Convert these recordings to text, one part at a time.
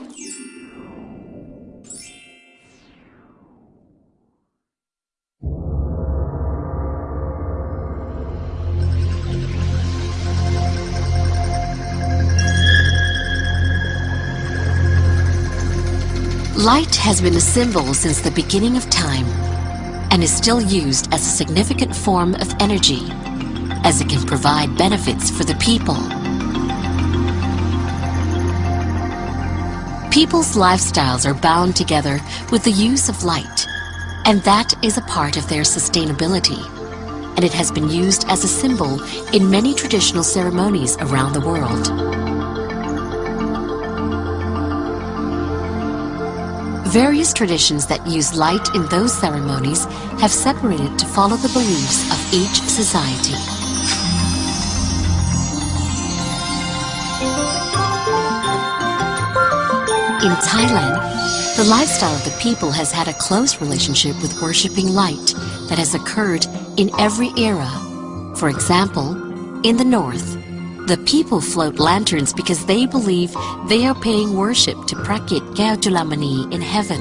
Light has been a symbol since the beginning of time and is still used as a significant form of energy as it can provide benefits for the people. People's lifestyles are bound together with the use of light and that is a part of their sustainability and it has been used as a symbol in many traditional ceremonies around the world. Various traditions that use light in those ceremonies have separated to follow the beliefs of each society. In Thailand, the lifestyle of the people has had a close relationship with worshipping light that has occurred in every era. For example, in the north, the people float lanterns because they believe they are paying worship to Prakit Gyalchulamani in heaven.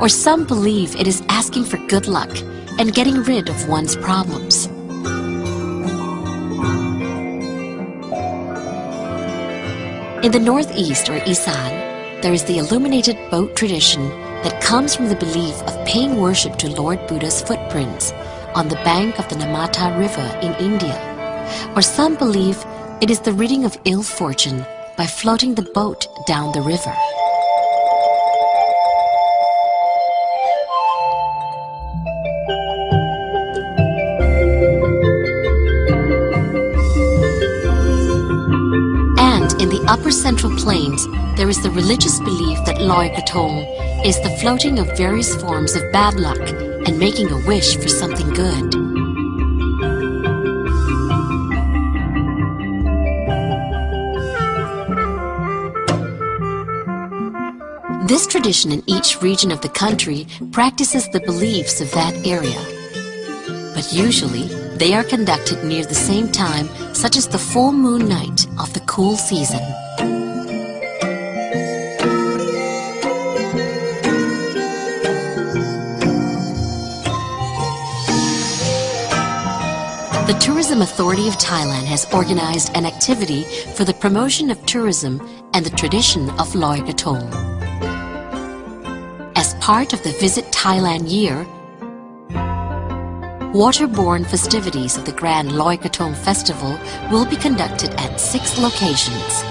Or some believe it is asking for good luck and getting rid of one's problems. In the northeast or Isan, there is the illuminated boat tradition that comes from the belief of paying worship to Lord Buddha's footprints on the bank of the Narmada River in India. Or some believe it is the ridding of ill fortune by floating the boat down the river. In the upper central plains, there is the religious belief that Loi Krathong is the floating of various forms of bad luck and making a wish for something good. This tradition in each region of the country practices the beliefs of that area. But usually, they are conducted near the same time, such as the full moon night of the cool season. The Tourism Authority of Thailand has organized an activity for the promotion of tourism and the tradition of Loi Krathong as part of the Visit Thailand year, waterborne festivities of the Grand Loi Krathong Festival will be conducted at six locations.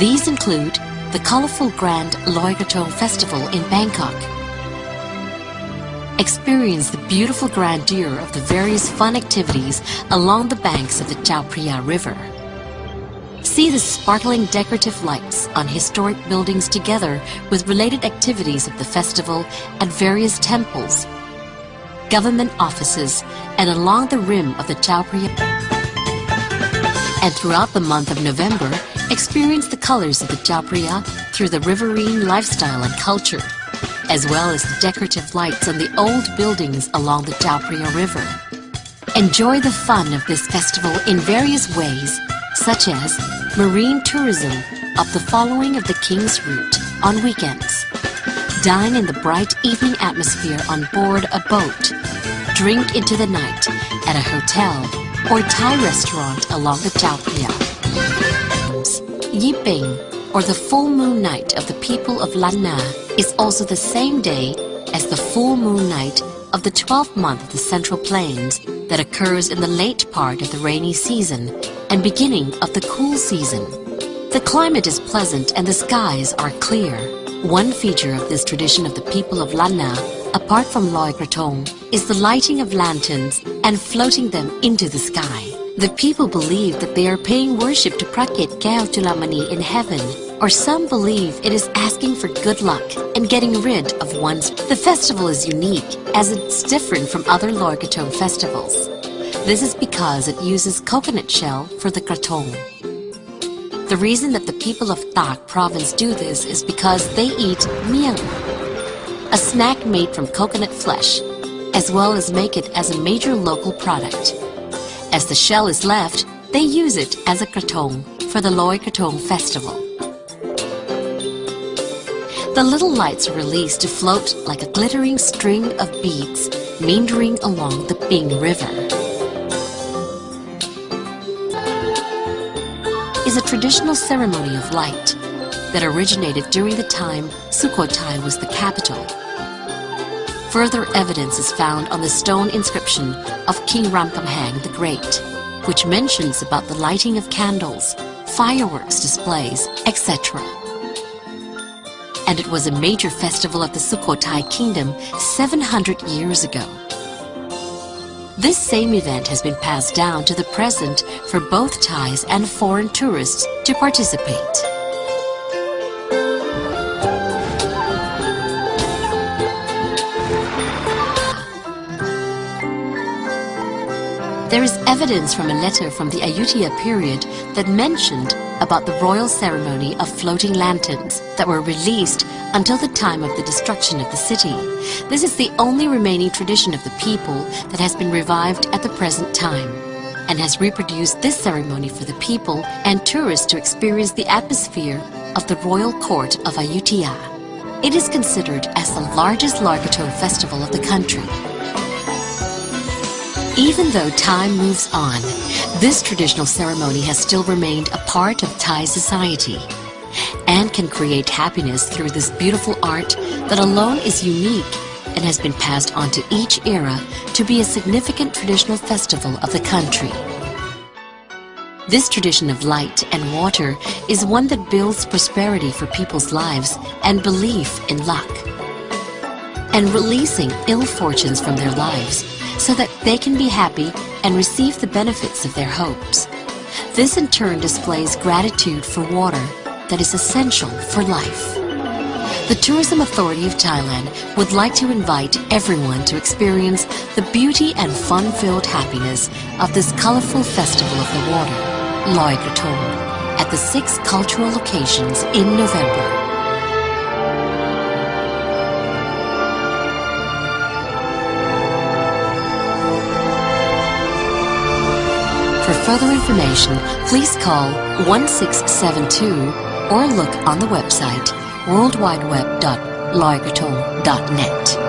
These include the colorful Grand Loi Krathong Festival in Bangkok. Experience the beautiful grandeur of the various fun activities along the banks of the Chao Phraya River. See the sparkling decorative lights on historic buildings together with related activities of the festival at various temples, government offices, and along the rim of the Chao And throughout the month of November, experience the colors of the Chao through the riverine lifestyle and culture, as well as the decorative lights on the old buildings along the Chao River. Enjoy the fun of this festival in various ways, such as marine tourism of the following of the King's Route on weekends. Dine in the bright evening atmosphere on board a boat. Drink into the night at a hotel or Thai restaurant along the Chao Phraya. Yi Peng, or the full moon night of the people of Lan Na, is also the same day as the full moon night of the 12th month of the Central Plains that occurs in the late part of the rainy season and beginning of the cool season. The climate is pleasant and the skies are clear. One feature of this tradition of the people of Lan Na, apart from Loi Krathong, is the lighting of lanterns and floating them into the sky. The people believe that they are paying worship to Prakit Gyalchulamani in heaven, or some believe it is asking for good luck and getting rid of one's... The festival is unique, as it's different from other Loi Krathong festivals. This is because it uses coconut shell for the krathong. The reason that the people of Tak province do this is because they eat miang, a snack made from coconut flesh, as well as make it as a major local product. As the shell is left, they use it as a krathong for the Loi Krathong festival. The little lights are released to float like a glittering string of beads meandering along the Ping River. Is a traditional ceremony of light that originated during the time Sukhothai was the capital. Further evidence is found on the stone inscription of King Ramkhamhaeng the Great, which mentions about the lighting of candles, fireworks displays, etc. And it was a major festival of the Sukhothai kingdom 700 years ago. This same event has been passed down to the present for both Thais and foreign tourists to participate. There is evidence from a letter from the Ayutthaya period that mentioned about the royal ceremony of floating lanterns that were released until the time of the destruction of the city. This is the only remaining tradition of the people that has been revived at the present time and has reproduced this ceremony for the people and tourists to experience the atmosphere of the royal court of Ayutthaya. It is considered as the largest Largato festival of the country. Even though time moves on, this traditional ceremony has still remained a part of Thai society and can create happiness through this beautiful art that alone is unique and has been passed on to each era to be a significant traditional festival of the country. This tradition of light and water is one that builds prosperity for people's lives and belief in luck, and releasing ill fortunes from their lives so that they can be happy and receive the benefits of their hopes. This in turn displays gratitude for water that is essential for life. The Tourism Authority of Thailand would like to invite everyone to experience the beauty and fun-filled happiness of this colorful festival of the water, Loi Krathong, at the six cultural locations in November. For further information, please call 1672 or look on the website worldwideweb.loikrathong.net.